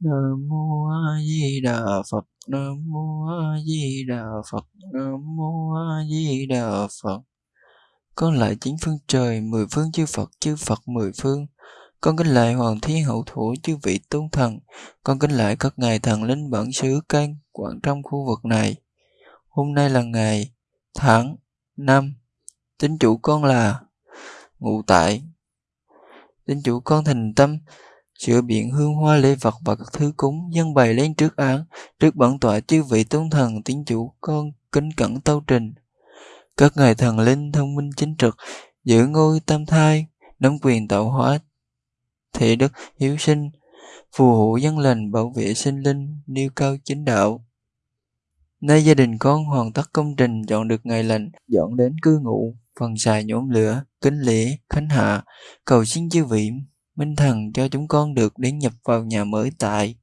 Nam mô A Di Đà Phật. Nam mô A Di Đà Phật. Nam mô A Di Đà Phật. Con lại chính phương trời, mười phương chư Phật, chư Phật mười phương. Con kính lại Hoàng Thiên Hậu Thủ chư vị tôn thần. Con kính lại các ngài thần linh bản xứ can quản trong khu vực này. Hôm nay là ngày, tháng, năm. Tính chủ con là ngụ tại. Tính chủ con thành tâm, sửa biện hương hoa lễ vật và các thứ cúng dân bày lên trước án, trước bản tọa chư vị tôn thần tín chủ con kính cẩn tâu trình. Các ngài thần linh thông minh chính trực, giữ ngôi tam thai, nắm quyền tạo hóa, thể đức hiếu sinh, phù hộ dân lành bảo vệ sinh linh, nêu cao chính đạo. Nay gia đình con hoàn tất công trình chọn được ngày lành, dọn đến cư ngụ, phần xài nhóm lửa, kính lễ, khánh hạ, cầu xin chư vị Minh Thần cho chúng con được đến nhập vào nhà mới tại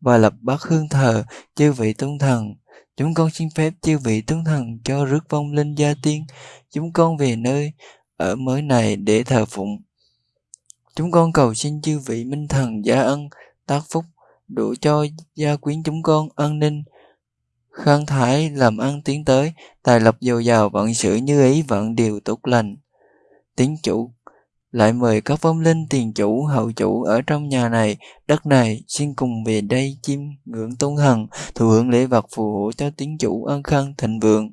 và lập bát hương thờ chư vị tôn thần. Chúng con xin phép chư vị tôn thần cho rước vong linh gia tiên chúng con về nơi ở mới này để thờ phụng. Chúng con cầu xin chư vị minh thần gia ân, tác phúc, đủ cho gia quyến chúng con an ninh, khang thái làm ăn tiến tới, tài lộc dồi dào vận sự như ý vận điều tốt lành. Tín chủ lại mời các vong linh tiền chủ, hậu chủ ở trong nhà này. Đất này, xin cùng về đây chiêm ngưỡng tôn thần thụ hưởng lễ vật phù hộ cho tín chủ an khang thịnh vượng.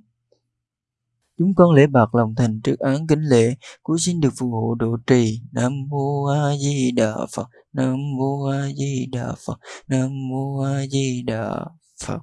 Chúng con lễ bạc lòng thành trước án kính lễ cúi xin được phù hộ độ trì. Nam mô a di đà phật, nam mô a di đà phật, nam mô a di đà phật.